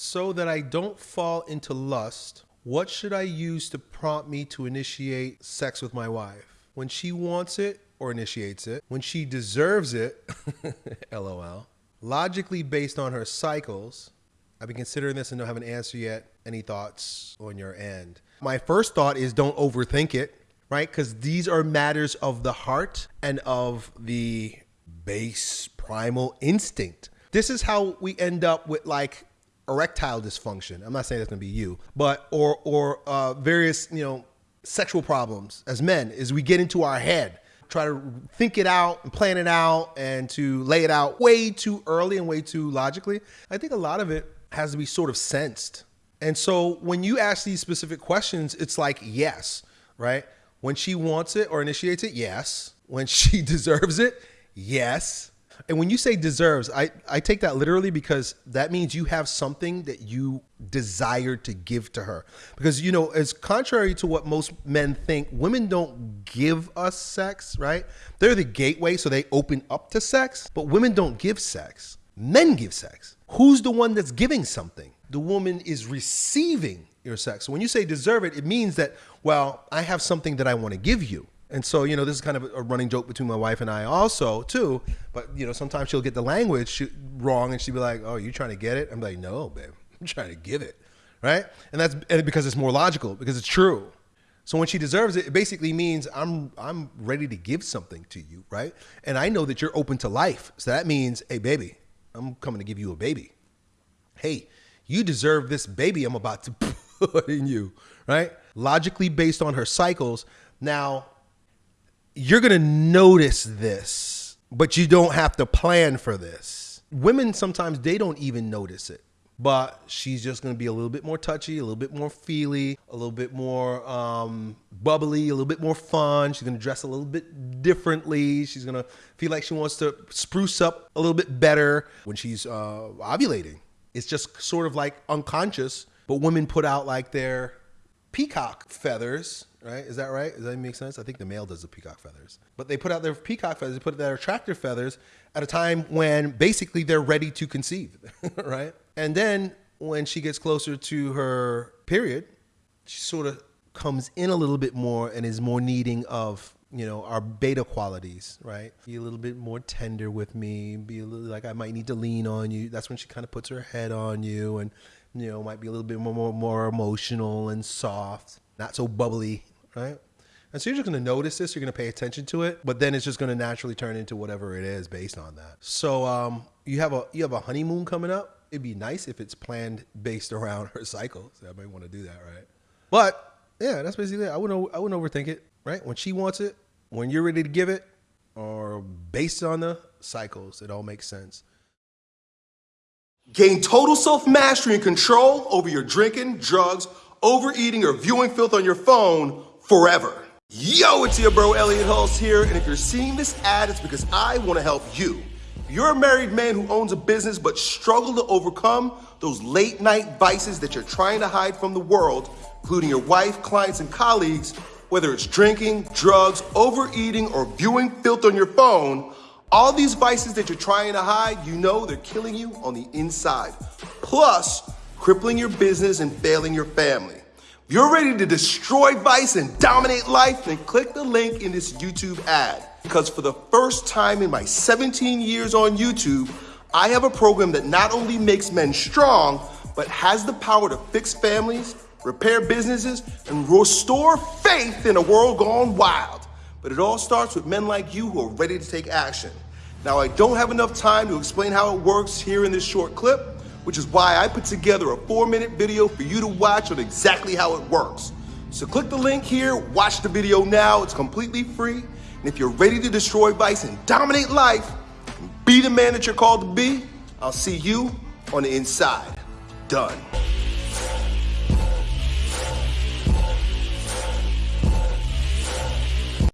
So that I don't fall into lust, what should I use to prompt me to initiate sex with my wife? When she wants it or initiates it, when she deserves it, lol. Logically based on her cycles, I've been considering this and don't have an answer yet. Any thoughts on your end? My first thought is don't overthink it, right? Because these are matters of the heart and of the base primal instinct. This is how we end up with like erectile dysfunction. I'm not saying that's gonna be you, but or or uh, various you know sexual problems as men is we get into our head, try to think it out and plan it out and to lay it out way too early and way too logically. I think a lot of it has to be sort of sensed. And so when you ask these specific questions, it's like yes, right? When she wants it or initiates it, yes. When she deserves it, yes. And when you say deserves, I, I take that literally because that means you have something that you desire to give to her. Because, you know, as contrary to what most men think, women don't give us sex, right? They're the gateway, so they open up to sex, but women don't give sex. Men give sex. Who's the one that's giving something? The woman is receiving your sex. So when you say deserve it, it means that, well, I have something that I want to give you. And so, you know, this is kind of a running joke between my wife and I also, too. But, you know, sometimes she'll get the language wrong and she'll be like, oh, you trying to get it? I'm like, no, babe, I'm trying to give it. Right? And that's and because it's more logical, because it's true. So when she deserves it, it basically means I'm I'm ready to give something to you, right? And I know that you're open to life. So that means, hey, baby, I'm coming to give you a baby. Hey, you deserve this baby I'm about to put in you, right? Logically based on her cycles. Now, you're going to notice this, but you don't have to plan for this. Women sometimes they don't even notice it. But she's just going to be a little bit more touchy, a little bit more feely, a little bit more um, bubbly, a little bit more fun. She's going to dress a little bit differently. She's going to feel like she wants to spruce up a little bit better when she's uh, ovulating. It's just sort of like unconscious, but women put out like their peacock feathers right? Is that right? Does that make sense? I think the male does the peacock feathers. But they put out their peacock feathers, they put out their attractor feathers at a time when basically they're ready to conceive, right? And then when she gets closer to her period, she sort of comes in a little bit more and is more needing of you know our beta qualities right be a little bit more tender with me be a little like i might need to lean on you that's when she kind of puts her head on you and you know might be a little bit more more, more emotional and soft not so bubbly right? And so you're just going to notice this, you're going to pay attention to it, but then it's just going to naturally turn into whatever it is based on that. So um, you have a you have a honeymoon coming up. It'd be nice if it's planned based around her cycle. So I might want to do that, right? But yeah, that's basically it. I wouldn't I wouldn't overthink it, right? When she wants it, when you're ready to give it, or based on the cycles, it all makes sense. Gain total self-mastery and control over your drinking, drugs, overeating, or viewing filth on your phone forever. Yo, it's your bro Elliot Hulse here, and if you're seeing this ad, it's because I want to help you. You're a married man who owns a business but struggle to overcome those late night vices that you're trying to hide from the world, including your wife, clients, and colleagues, whether it's drinking, drugs, overeating, or viewing filth on your phone. All these vices that you're trying to hide, you know they're killing you on the inside. Plus, crippling your business and failing your family If you're ready to destroy vice and dominate life, then click the link in this YouTube ad. Because for the first time in my 17 years on YouTube, I have a program that not only makes men strong, but has the power to fix families, repair businesses, and restore faith in a world gone wild. But it all starts with men like you who are ready to take action. Now, I don't have enough time to explain how it works here in this short clip, which is why I put together a four minute video for you to watch on exactly how it works. So click the link here, watch the video now, it's completely free. And if you're ready to destroy vice and dominate life, and be the man that you're called to be, I'll see you on the inside. Done.